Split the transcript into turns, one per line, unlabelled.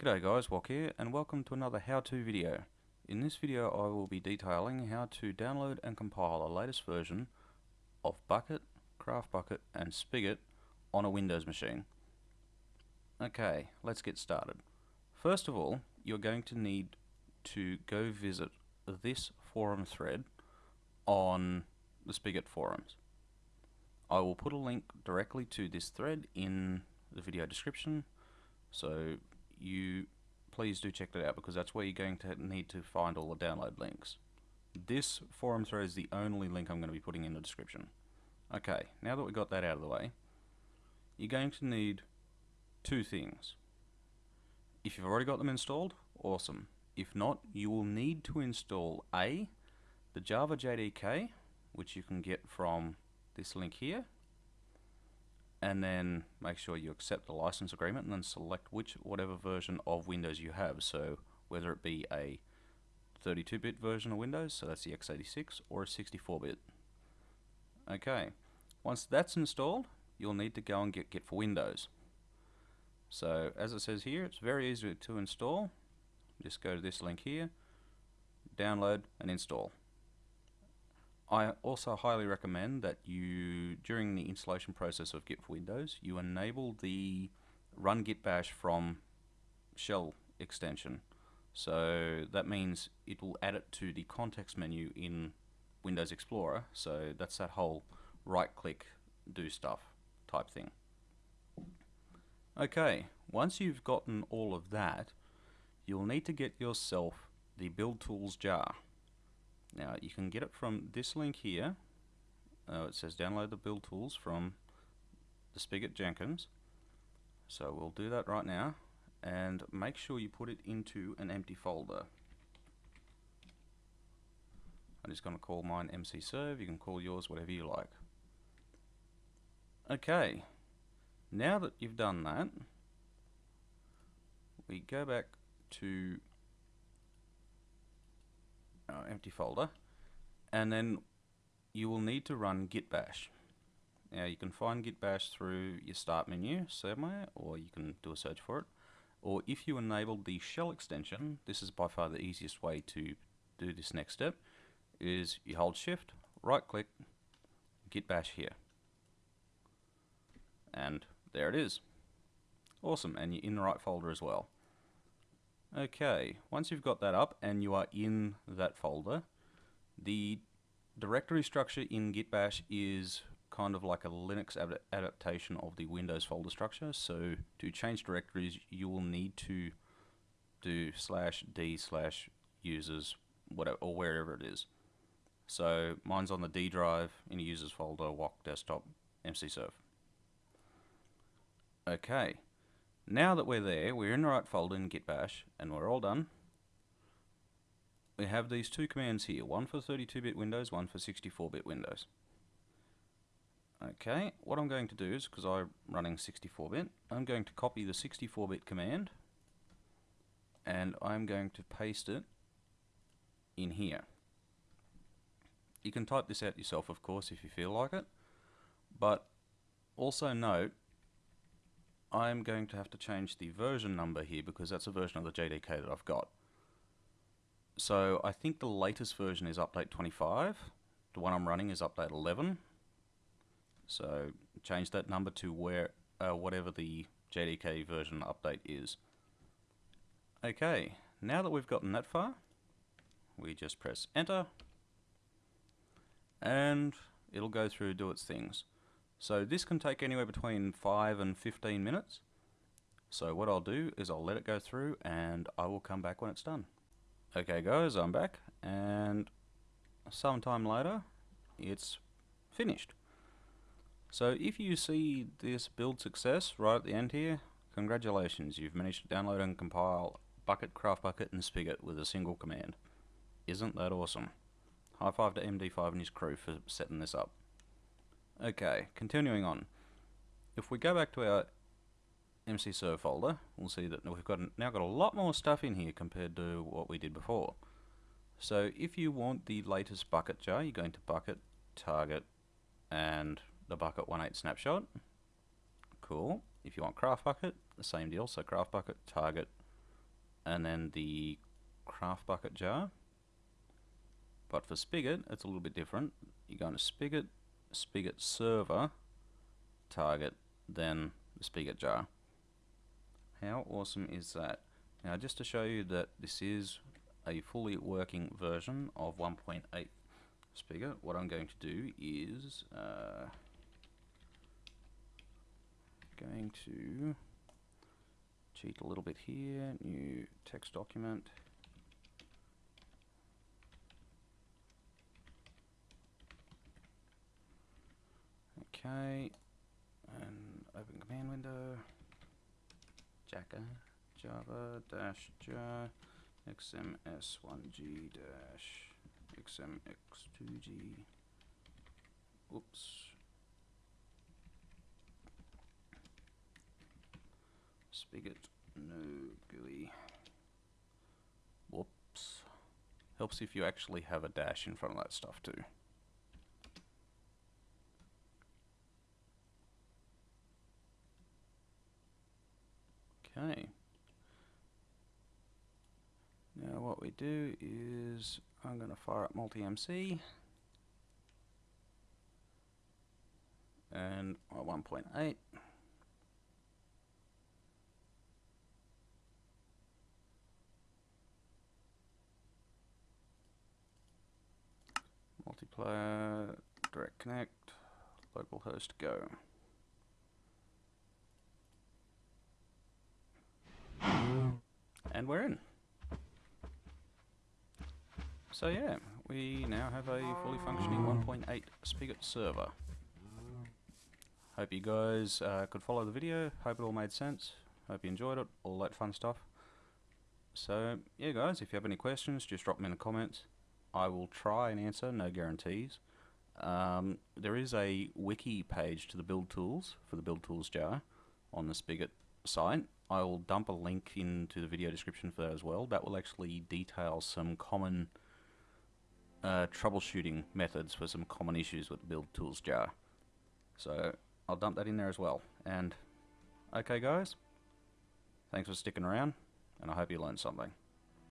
G'day guys, Wok here, and welcome to another how-to video. In this video I will be detailing how to download and compile the latest version of Bukkit, CraftBukkit and Spigot on a Windows machine. Okay, let's get started. First of all, you're going to need to go visit this forum thread on the Spigot forums. I will put a link directly to this thread in the video description so you please do check that out because that's where you're going to need to find all the download links. This forum thread is the only link I'm going to be putting in the description. Okay, now that we got that out of the way, you're going to need two things. If you've already got them installed, awesome. If not, you will need to install A, the Java JDK, which you can get from this link here, and then make sure you accept the license agreement and then select which whatever version of Windows you have. So whether it be a 32-bit version of Windows so that's the x86 or a 64-bit okay once that's installed you'll need to go and get Git for Windows. So as it says here it's very easy to install. Just go to this link here download and install I also highly recommend that you, during the installation process of Git for Windows, you enable the run git bash from shell extension. So that means it will add it to the context menu in Windows Explorer. So that's that whole right click, do stuff type thing. Okay, once you've gotten all of that, you'll need to get yourself the build tools jar. Now you can get it from this link here. Uh, it says download the build tools from the Spigot Jenkins. So we'll do that right now and make sure you put it into an empty folder. I'm just going to call mine MC Serve. You can call yours whatever you like. Okay, now that you've done that, we go back to uh, empty folder. And then you will need to run git bash. Now you can find git bash through your start menu somewhere or you can do a search for it. Or if you enabled the shell extension this is by far the easiest way to do this next step is you hold shift right click git bash here. And there it is. Awesome. And you're in the right folder as well Okay, once you've got that up and you are in that folder, the directory structure in Git Bash is kind of like a Linux ad adaptation of the Windows folder structure. So to change directories, you will need to do slash d slash users whatever or wherever it is. So mine's on the D drive in a users folder, Wok desktop, MC serve. Okay. Now that we're there, we're in the right folder in Git Bash, and we're all done. We have these two commands here, one for 32-bit Windows, one for 64-bit Windows. Okay, what I'm going to do is, because I'm running 64-bit, I'm going to copy the 64-bit command, and I'm going to paste it in here. You can type this out yourself, of course, if you feel like it, but also note I'm going to have to change the version number here because that's a version of the JDK that I've got. So I think the latest version is update 25. The one I'm running is update 11. So change that number to where uh, whatever the JDK version update is. Okay, now that we've gotten that far, we just press enter and it'll go through do its things. So this can take anywhere between 5 and 15 minutes. So what I'll do is I'll let it go through and I will come back when it's done. Okay guys, I'm back and sometime later it's finished. So if you see this build success right at the end here, congratulations, you've managed to download and compile Bukkit, CraftBukkit and Spigot with a single command. Isn't that awesome? High five to MD5 and his crew for setting this up. Okay, continuing on. If we go back to our MC Serve folder, we'll see that we've got now got a lot more stuff in here compared to what we did before. So if you want the latest Bukkit jar, you're going to Bukkit, target, and the Bukkit 18 snapshot. Cool. If you want CraftBukkit, the same deal. So CraftBukkit, target, and then the CraftBukkit jar. But for spigot, it's a little bit different. You're going to spigot, spigot server, target, then the spigot jar. How awesome is that? Now just to show you that this is a fully working version of 1.8 spigot, what I'm going to do is uh, going to cheat a little bit here, new text document. Okay, and open command window, Jacka, Java dash jar, XMS1G dash XMX2G. Oops. Spigot, no GUI. Whoops. Helps if you actually have a dash in front of that stuff too. Okay. Now what we do is I'm going to fire up multi-MC and uh, 1.8 multiplayer direct connect localhost go and we're in so yeah, we now have a fully functioning 1.8 Spigot server. Hope you guys uh, could follow the video, hope it all made sense, hope you enjoyed it, all that fun stuff. So yeah guys, if you have any questions, just drop them in the comments. I will try and answer, no guarantees. Um, there is a wiki page to the build tools for the build tools jar on the Spigot site. I will dump a link into the video description for that as well. That will actually detail some common uh, troubleshooting methods for some common issues with the build tools jar. So I'll dump that in there as well. And okay guys, thanks for sticking around and I hope you learned something.